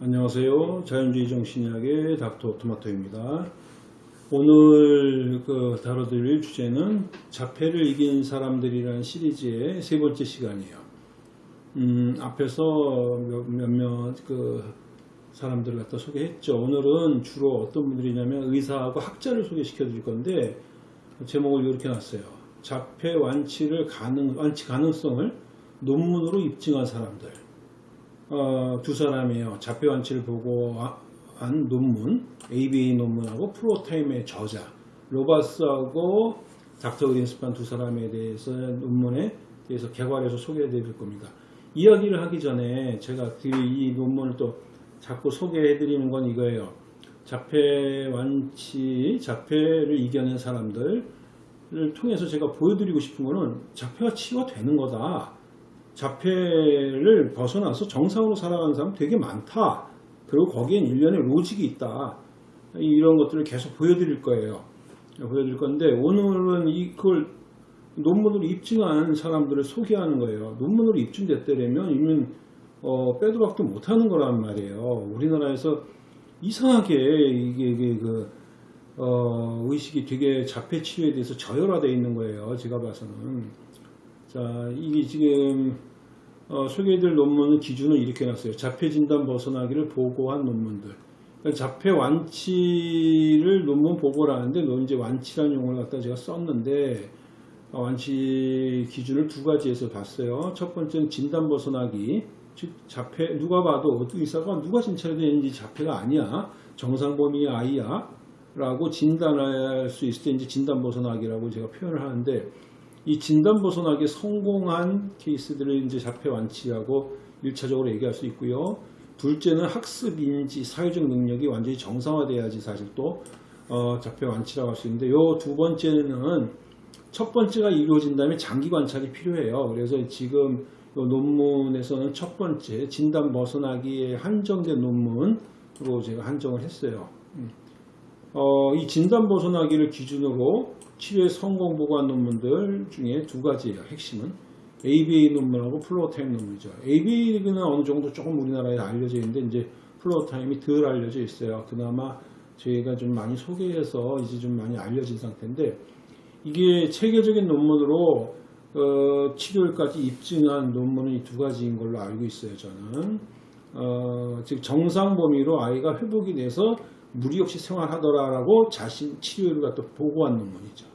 안녕하세요. 자연주의 정신의학의 닥터 토마토입니다. 오늘 그 다뤄드릴 주제는 자폐를 이긴 사람들이라는 시리즈의 세 번째 시간이에요. 음, 앞에서 몇- 몇몇 그 사람들을 갖다 소개했죠. 오늘은 주로 어떤 분들이냐면 의사하고 학자를 소개시켜 드릴 건데 제목을 이렇게 놨어요. 자폐 완치를 가능, 완치 가능성을 논문으로 입증한 사람들. 어, 두 사람이에요. 자폐 완치를 보고 아- 한 논문, ABA 논문하고 프로타임의 저자, 로바스하고 닥터 그린스판 두 사람에 대해서 논문에 대해서 개괄해서 소개해 드릴 겁니다. 이야기를 하기 전에 제가 그 이 논문을 또 자꾸 소개해 드리는 건 이거예요. 자폐 완치, 자폐를 이겨낸 사람들을 통해서 제가 보여드리고 싶은 거는 자폐가 치유가 되는 거다. 자폐를 벗어나서 정상으로 살아가는 사람 되게 많다. 그리고 거기엔 일련의 로직이 있다. 이런 것들을 계속 보여드릴 거예요. 보여드릴 건데 오늘은 이걸 논문으로 입증한 사람들을 소개하는 거예요. 논문으로 입증됐다면 이미 어, 빼도 박도 못하는 거란 말이에요. 우리나라에서 이상하게 이게, 이게 그 어, 의식이 되게 자폐 치료에 대해서 저열화되어 있는 거예요. 제가 봐서는. 자, 이게 지금 어, 소개해드릴 논문은 기준을 이렇게 놨어요. 자폐 진단 벗어나기를 보고한 논문들. 그러니까 자폐 완치를 논문 보고를 하는데 이제 완치라는 용어를 갖다 제가 썼는데 어, 완치 기준을 두 가지에서 봤어요. 첫 번째는 진단 벗어나기. 즉 자폐 누가 봐도 의사가 누가 얘는 자폐가 아니야. 정상 범위의 아이야. 라고 진단할 수 있을 때 이제 진단 벗어나기라고 제가 표현을 하는데 이 진단 벗어나기 성공한 케이스들을 이제 자폐 완치하고 1차적으로 얘기할 수 있고요. 둘째는 학습 인지 사회적 능력이 완전히 정상화돼야지 사실 또 어, 자폐 완치라고 할 수 있는데 요 두 번째는 첫 번째가 이루어 진다면 장기 관찰이 필요해요. 그래서 지금 요 논문에서는 첫 번째 진단 벗어나기에 한정된 논문으로 제가 한정을 했어요. 음. 어, 이 진단 벗어나기를 기준으로 치료에 성공 보고한 논문들 중에 두 가지예요. 핵심은 ABA 논문하고 floortime 논문이죠. ABA는 어느 정도 조금 우리나라에 알려져 있는데 이제 floortime이 덜 알려져 있어요. 그나마 저희가 좀 많이 소개해서 이제 좀 많이 알려진 상태인데 이게 체계적인 논문으로 어, 치료까지 입증한 논문은 이 두 가지인 걸로 알고 있어요. 저는 어, 즉 정상 범위로 아이가 회복이 돼서 무리 없이 생활하더라라고 자신 치료를 갖다 보고한 논문이죠.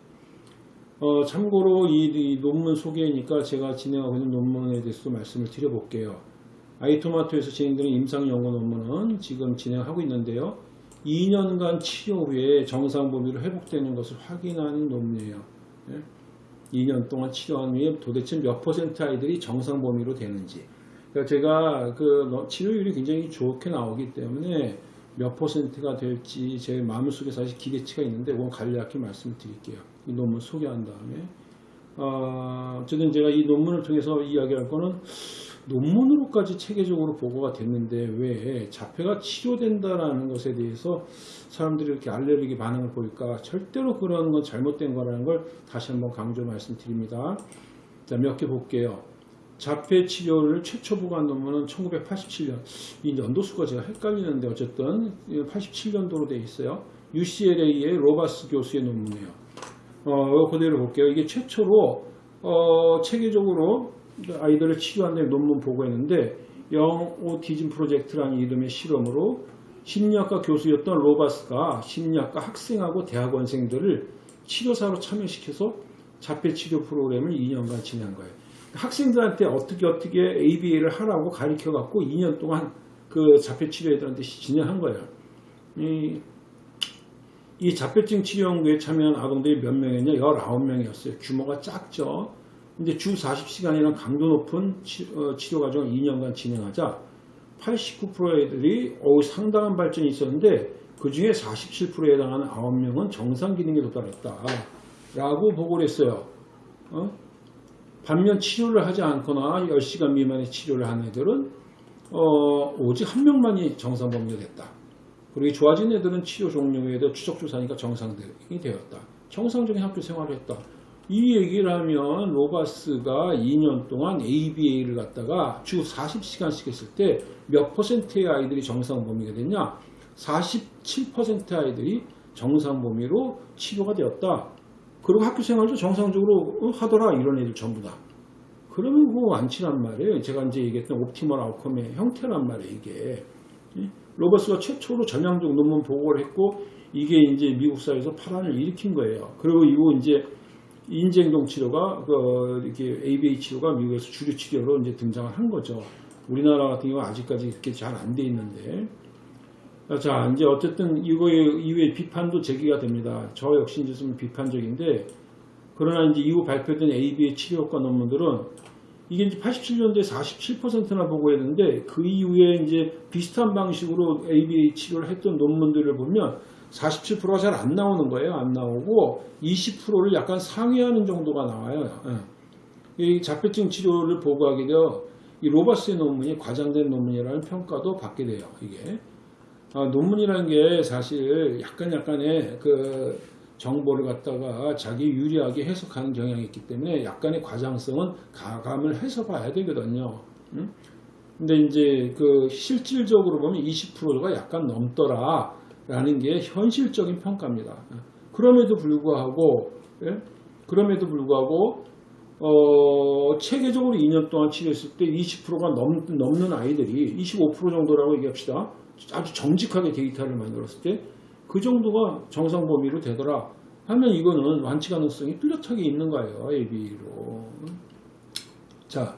어, 참고로 이, 이 논문 소개니까 제가 진행하고 있는 논문에 대해서도 말씀을 드려볼게요. 아이토마토에서 진행되는 임상연구 논문은 지금 진행하고 있는데요. 2년간 치료 후에 정상 범위로 회복되는 것을 확인하는 논문이에요. 예? 2년 동안 치료한 후에 도대체 몇 퍼센트 아이들이 정상 범위로 되는지. 그러니까 제가 그 치료율이 굉장히 좋게 나오기 때문에 몇 퍼센트가 될지 제 마음속에 사실 기대치가 있는데 그건 간략히 말씀드릴게요. 이 논문 소개한 다음에 어, 어쨌든 제가 이 논문을 통해서 이야기할 거는 논문으로까지 체계적으로 보고가 됐는데 왜 자폐가 치료된다라는 것에 대해서 사람들이 이렇게 알레르기 반응을 보일까 절대로 그런 건 잘못된 거라는 걸 다시 한번 강조 말씀드립니다. 자, 몇 개 볼게요. 자폐 치료를 최초 보고한 논문은 1987년. 이 연도수가 제가 헷갈리는데 어쨌든 87년도로 되어 있어요. UCLA의 로바스 교수의 논문이에요. 어, 그대로 볼게요. 이게 최초로 어, 체계적으로 아이들을 치료한 다음에 논문 보고했는데 영 오티즘 프로젝트라는 이름의 실험으로 심리학과 교수였던 로바스가 심리학과 학생하고 대학원생들을 치료사로 참여시켜서 자폐 치료 프로그램을 2년간 진행한 거예요. 학생들한테 어떻게 어떻게 ABA를 하라고 가르쳐 갖고 2년 동안 그 자폐 치료 애들한테 진행한 거예요. 이, 이 자폐증 치료 연구에 참여한 아동들이 몇 명이냐? 19명이었어요. 규모가 작죠. 근데 주 40시간이라는 강도 높은 치, 어, 료 과정을 2년간 진행하자 89%의 애들이 어우, 상당한 발전이 있었는데 그 중에 47%에 해당하는 9명은 정상 기능에 도달했다. 라고 보고를 했어요. 어? 반면 치료를 하지 않거나 10시간 미만의 치료를 한 애들은 어, 오직 한 명만이 정상 범위가 됐다. 그리고 좋아진 애들은 치료 종료 후에도 추적 조사니까 정상이 되었다. 정상적인 학교 생활을 했다. 이 얘기를 하면 로바스가 2년 동안 ABA를 갖다가 주 40시간씩 했을 때 몇 퍼센트의 아이들이 정상 범위가 됐냐? 47% 아이들이 정상 범위로 치료가 되었다. 그리고 학교 생활도 정상적으로 어, 하더라 이런 애들 전부 다. 그러면 그거 안 친한 말이에요. 제가 이제 얘기했던 옵티멀 아웃컴의 형태란 말이에요, 이게. 예? 로버스가 최초로 전향적 논문 보고를 했고, 이게 이제 미국 사회에서 파란을 일으킨 거예요. 그리고 이후 이제 인지행동 치료가, 그, 이렇게 ABA 치료가 미국에서 주류 치료로 이제 등장을 한 거죠. 우리나라 같은 경우는 아직까지 그렇게 잘 안 돼 있는데. 자, 이제 어쨌든 이거에 이후에 비판도 제기가 됩니다. 저 역시 이제 좀 비판적인데, 그러나 이제 이후 발표된 AB의 치료 효과 논문들은 이게 이제 87년도에 47%나 보고했는데 그 이후에 이제 비슷한 방식으로 ABA 치료를 했던 논문들을 보면 47%가 잘 안 나오는 거예요. 안 나오고 20%를 약간 상회하는 정도가 나와요. 예. 이 자폐증 치료를 보고하게 되어 이 로버스의 논문이 과장된 논문이라는 평가도 받게 돼요. 이게 아, 논문이라는 게 사실 약간 약간의 그 정보를 갖다가 자기 유리하게 해석하는 경향이 있기 때문에 약간의 과장성은 가감을 해서 봐야 되거든요. 음? 근데 이제 그 실질적으로 보면 20%가 약간 넘더라 라는 게 현실적인 평가입니다. 그럼에도 불구하고 예? 그럼에도 불구하고 어, 체계적으로 2년 동안 치료했을 때 20%가 넘, 넘는 아이들이 25% 정도라고 얘기합시다. 아주 정직하게 데이터를 만들었을 때 그 정도가 정상 범위로 되더라 하면 이거는 완치 가능성이 뚜렷하게 있는 거예요. AB로. 자,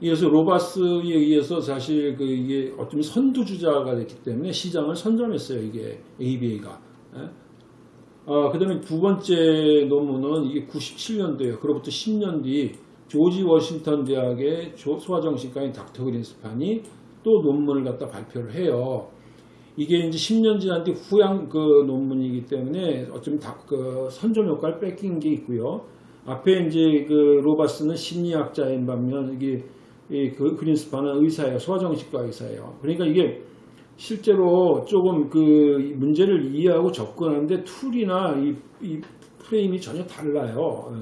이어서 로바스에 의해서 사실 그 이게 어쩌면 선두주자가 됐기 때문에 시장을 선점했어요. 이게 ABA가. 아, 그 다음에 두 번째 논문은 이게 97년도에요. 그로부터 10년 뒤 조지 워싱턴 대학의 소아정신과인 닥터 그린스판이 또 논문을 갖다 발표를 해요. 이게 이제 10년 지난 뒤 후양 그 논문이기 때문에 어쩌면 다그 선점 효과를 뺏긴 게 있고요. 앞에 이제 그 로바스는 심리학자인 반면 이게 그 그린스판은 의사예요. 소아정신과 의사예요. 그러니까 이게 실제로 조금 그 문제를 이해하고 접근하는데 tool이나 이, 이 프레임이 전혀 달라요.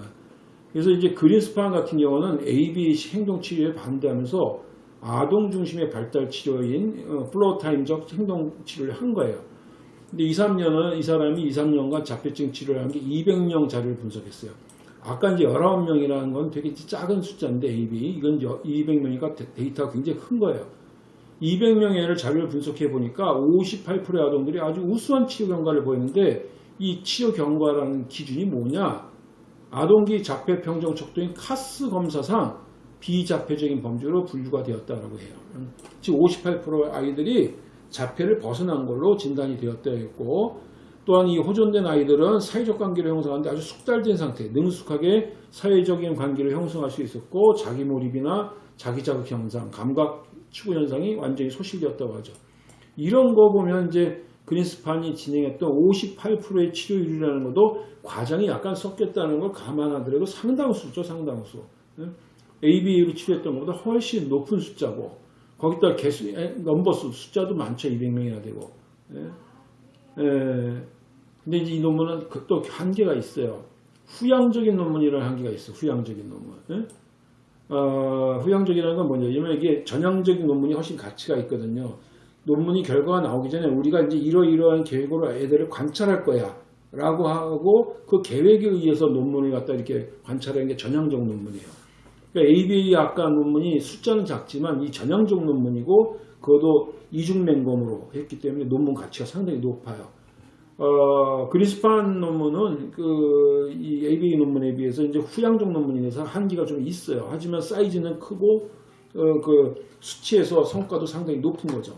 그래서 이제 그린스판 같은 경우는 ABA 행동 치료에 반대하면서 아동 중심의 발달 치료인 어, floortime적 행동 치료를 한 거예요. 근데 2, 3년은 이 사람이 2, 3년간 자폐증 치료를 한 게 200명 자료를 분석했어요. 아까 이제 19명이라는 건 되게 작은 숫자인데 ABA 이건 200명이니까 데이터가 굉장히 큰 거예요. 200명의 애를 자료를 분석해 보니까 58%의 아동들이 아주 우수한 치료 경과를 보였는데 이 치료 경과라는 기준이 뭐냐? 아동기 자폐 평정 척도인 카스 검사상 비자폐적인 범죄로 분류가 되었다라고 해요. 즉 58% 아이들이 자폐를 벗어난 걸로 진단이 되었다 했고 또한 이 호전된 아이들은 사회적 관계를 형성하는데 아주 숙달된 상태, 능숙하게 사회적인 관계를 형성할 수 있었고 자기 몰입이나 자기 자극 현상, 감각 추구 현상이 완전히 소실되었다고 하죠. 이런 거 보면 이제 그린스판이 진행했던 58%의 치료율이라는 것도 과정이 약간 섞였다는 걸 감안하더라도 상당수죠, 상당수. ABA로 치료했던 것보다 훨씬 높은 숫자고 거기다 개수, 넘버 수 숫자도 많죠. 200명이나 되고. 예. 예. 근데 이 논문은 그또 한계가 있어요. 후양적인 논문이라는 한계가 있어. 요 후양적인 논문. 예? 어, 후양적이라는 건 뭐냐면 이게 전향적인 논문이 훨씬 가치가 있거든요. 논문이 결과가 나오기 전에 우리가 이제 이러이러한 계획으로 애들을 관찰할 거야. 라고 하고 그 계획에 의해서 논문을 갖다 이렇게 관찰하는 게 전향적 논문이에요. 그러니까 ABA 아까 논문이 숫자는 작지만 이 전형적 논문이고 그것도 이중맹검으로 했기 때문에 논문 가치가 상당히 높아요. 어, 그리스판 논문은 그, 이 ABA 논문에 비해서 이제 후양적 논문이라서 한계가 좀 있어요. 하지만 사이즈는 크고, 어, 그 수치에서 성과도 상당히 높은 거죠.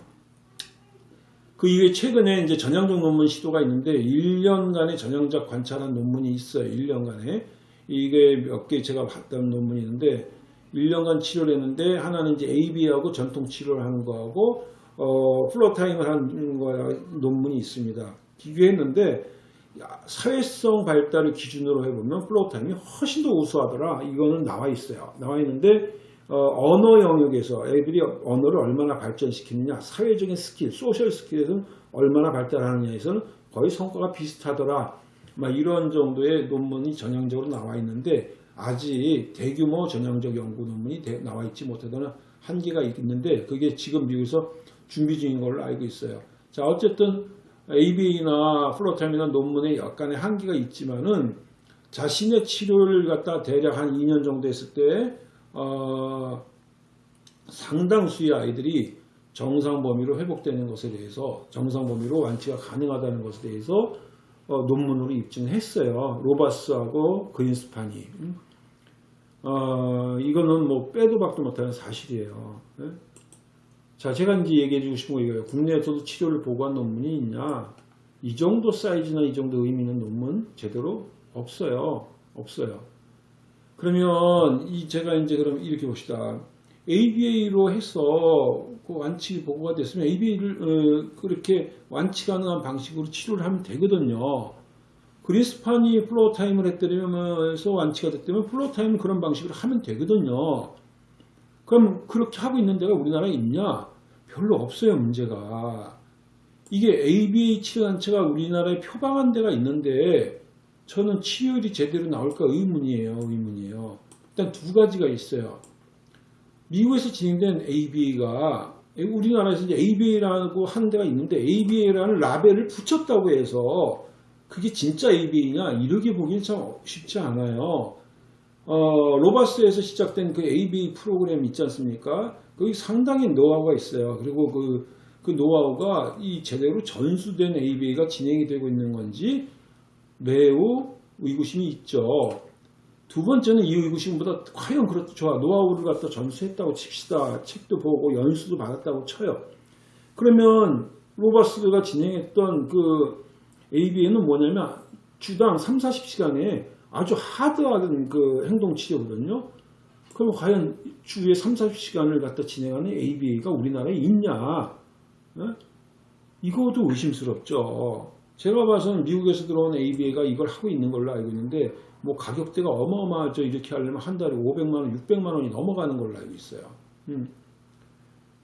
그 이후에 최근에 이제 전향적 논문 시도가 있는데 1년간의 전향적 관찰한 논문이 있어요. 1년간에. 이게 몇 개 제가 봤던 논문이 있는데 1년간 치료를 했는데 하나는 이제 ABA하고 전통 치료를 하는 거하고 어, floortime을 하는 거 논문이 있습니다. 비교했는데 사회성 발달을 기준으로 해보면 floortime이 훨씬 더 우수하더라. 이거는 나와 있어요. 나와 있는데 어, 언어 영역에서 애들이 언어를 얼마나 발전시키느냐, 사회적인 skill, social skill에서는 얼마나 발달하느냐에서는 거의 성과가 비슷하더라. 막 이런 정도의 논문이 전향적으로 나와 있는데 아직 대규모 전향적 연구 논문이 대- 나와 있지 못하다는 한계가 있는데 그게 지금 미국에서 준비 중인 걸로 알고 있어요. 자 어쨌든 ABA나 floortime이나 논문에 약간의 한계가 있지만은 자신의 치료를 갖다 대략 한 2년 정도 했을 때 어, 상당수의 아이들이 정상 범위로 회복되는 것에 대해서 정상 범위로 완치가 가능하다는 것에 대해서 어, 논문으로 입증했어요. 로바스하고 그린스판이. 음. 어, 이거는 뭐 빼도 박도 못하는 사실이에요. 예? 자, 제가 이제 얘기해 주고 싶은 거 이거예요. 국내에서도 치료를 보고한 논문이 있냐? 이 정도 사이즈나 이 정도 의미 있는 논문 제대로 없어요. 없어요. 그러면 이 제가 이제 그럼 이렇게 봅시다. ABA로 해서 그 완치 보고가 됐으면 ABA를 어, 그렇게 완치 가능한 방식으로 치료를 하면 되거든요. 그린스판이 floortime을 했더라면서 완치가 됐다면 floortime은 그런 방식으로 하면 되거든요. 그럼 그렇게 하고 있는 데가 우리나라에 있냐? 별로 없어요, 문제가. 이게 ABA 치료단체가 우리나라에 표방한 데가 있는데 저는 치료율이 제대로 나올까 의문이에요, 의문이에요. 일단 두 가지가 있어요. 미국에서 진행된 ABA가 우리나라에서 이제 ABA라고 하는 데가 있는데 ABA라는 라벨을 붙였다고 해서 그게 진짜 ABA냐 이렇게 보기엔 참 쉽지 않아요. 어, 로바스에서 시작된 그 ABA 프로그램 있지 않습니까? 거기 상당히 노하우가 있어요. 그리고 그, 그 노하우가 이 제대로 전수된 ABA가 진행이 되고 있는 건지 매우 의구심이 있죠. 두 번째는 이 의구심보다 과연 좋아 노하우를 갖다 전수했다고 칩시다. 책도 보고 연수도 받았다고 쳐요. 그러면 로바스가 진행했던 그 ABA는 뭐냐면 주당 3, 40시간에 아주 하드한 그 행동 치료거든요. 그럼 과연 주에 3, 40시간을 갖다 진행하는 ABA가 우리나라에 있냐? 예? 이것도 의심스럽죠. 제가 봐서는 미국에서 들어온 ABA가 이걸 하고 있는 걸로 알고 있는데 뭐 가격대가 어마어마하죠. 이렇게 하려면 한 달에 500만 원, 600만 원이 넘어가는 걸로 알고 있어요. 음.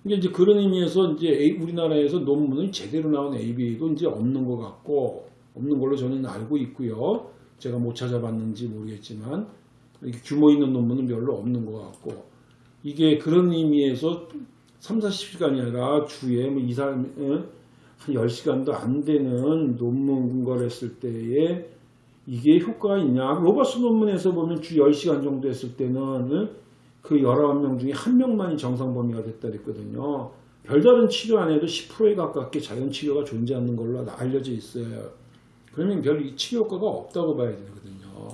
이게 이제 그런 의미에서 이제 우리나라에서 논문이 제대로 나온 ABA도 이제 없는 것 같고 없는 걸로 저는 알고 있고요. 제가 못 찾아봤는지 모르겠지만 규모 있는 논문은 별로 없는 것 같고 이게 그런 의미에서 3, 40시간이 아니라 주에 뭐 2, 3, 한 10시간도 안 되는 논문 근거를 했을 때에 이게 효과가 있냐. 로버스 논문에서 보면 주 10시간 정도 했을 때는 그 19명 중에 한 명만이 정상 범위가 됐다 그랬거든요. 별다른 치료 안 해도 10%에 가깝게 자연 치료가 존재하는 걸로 알려져 있어요. 그러면 별 치료 효과가 없다고 봐야 되거든요.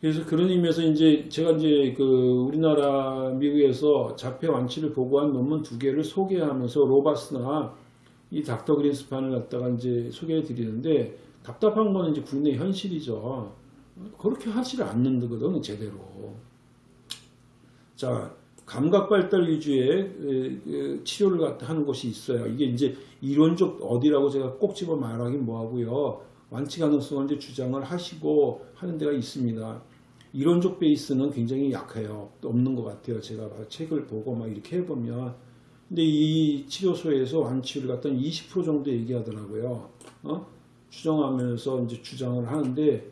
그래서 그런 의미에서 이제 제가 이제 그 우리나라 미국에서 자폐 완치를 보고한 논문 두 개를 소개하면서 로바스나 이 닥터 그린스판을 갖다가 이제 소개해 드리는데 답답한 거는 이제 국내 현실이죠. 그렇게 하지를 않는거든 제대로. 자 감각 발달 위주의 치료를 하는 곳이 있어요. 이게 이제 이론적 어디라고 제가 꼭 집어 말하긴 뭐하고요. 완치 가능성을 이제 주장을 하시고 하는 데가 있습니다. 이론적 베이스는 굉장히 약해요. 없는 것 같아요. 제가 책을 보고 막 이렇게 해보면. 근데 이 치료소에서 완치율을 갖다 20% 정도 얘기하더라고요. 어? 추정하면서 이제 주장을 하는데,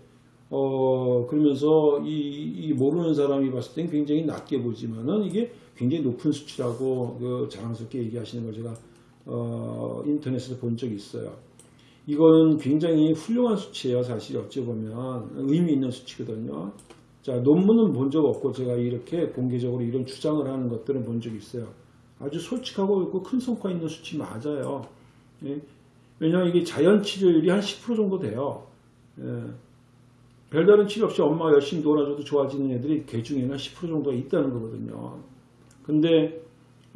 어, 그러면서 이, 이 모르는 사람이 봤을 땐 굉장히 낮게 보지만은 이게 굉장히 높은 수치라고 그 자랑스럽게 얘기하시는 걸 제가 어, 인터넷에서 본 적이 있어요. 이건 굉장히 훌륭한 수치예요. 사실 어찌 보면 의미 있는 수치거든요. 자 논문은 본 적 없고 제가 이렇게 공개적으로 이런 주장을 하는 것들은 본 적이 있어요. 아주 솔직하고 있고 큰 성과 있는 수치 맞아요. 예? 왜냐하면 이게 자연 치료율이 한 10% 정도 돼요. 예. 별다른 치료 없이 엄마가 열심히 놀아줘도 좋아지는 애들이 개 중에는 10% 정도가 있다는 거거든요. 근데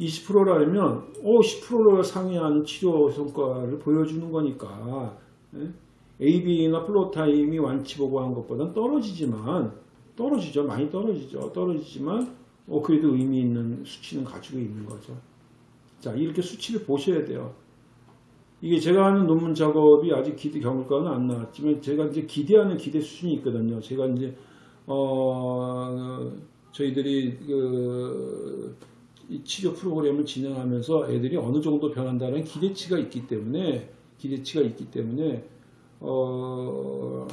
20%라면 오 10%를 상회하는 치료 성과를 보여주는 거니까 예? AB나 플로타임이 완치 보고한 것보다는 떨어지지만 떨어지죠 많이 떨어지죠 떨어지지만 어, 그래도 의미 있는 수치는 가지고 있는 거죠. 자 이렇게 수치를 보셔야 돼요. 이게 제가 하는 논문 작업이 아직 기대 경과는 안 나왔지만 제가 이제 기대하는 기대 수준이 있거든요. 제가 이제 어 저희들이 그 치료 프로그램을 진행하면서 애들이 어느 정도 변한다는 기대치가 있기 때문에 기대치가 있기 때문에 어,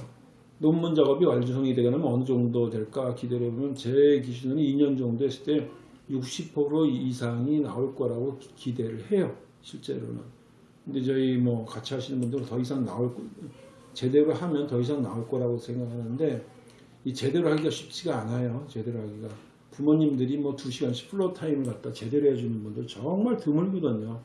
논문 작업이 완성이 되려면 어느 정도 될까 기대를 해보면 제 기준은 2년 정도 했을 때 60% 이상이 나올 거라고 기- 기대를 해요. 실제로는. 근데 저희 뭐 같이 하시는 분들은 더 이상 나올 거- 제대로 하면 더 이상 나올 거라고 생각하는데 이 제대로 하기가 쉽지가 않아요. 제대로 하기가. 부모님들이 뭐 2시간씩 floortime을 갖다 제대로 해주는 분들 정말 드물거든요.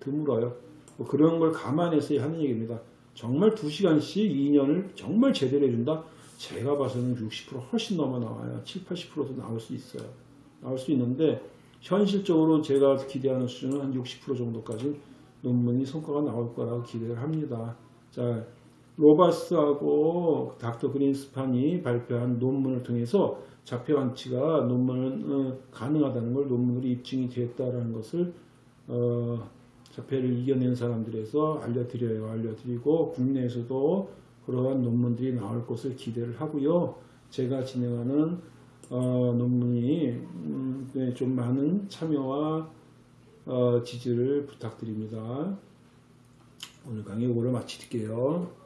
드물어요. 뭐 그런 걸 감안해서 하는 얘기입니다. 정말 2시간씩 2년을 정말 제대로 해준다? 제가 봐서는 60% 훨씬 넘어 나와요. 7, 80%도 나올 수 있어요. 나올 수 있는데 현실적으로 제가 기대하는 수준은 한 60% 정도까지 논문이 성과가 나올 거라고 기대를 합니다. 자, 로바스하고 닥터 그린스판이 발표한 논문을 통해서 자폐 완치가 논문은 어, 가능하다는 걸 논문으로 입증이 되었다는 것을 어, 자폐를 이겨낸 사람들에서 알려드려요. 알려드리고 국내에서도 그러한 논문들이 나올 것을 기대를 하고요. 제가 진행하는 어, 논문이 음, 네, 좀 많은 참여와 어, 지지를 부탁드립니다. 오늘 강의 이거로 마칠게요.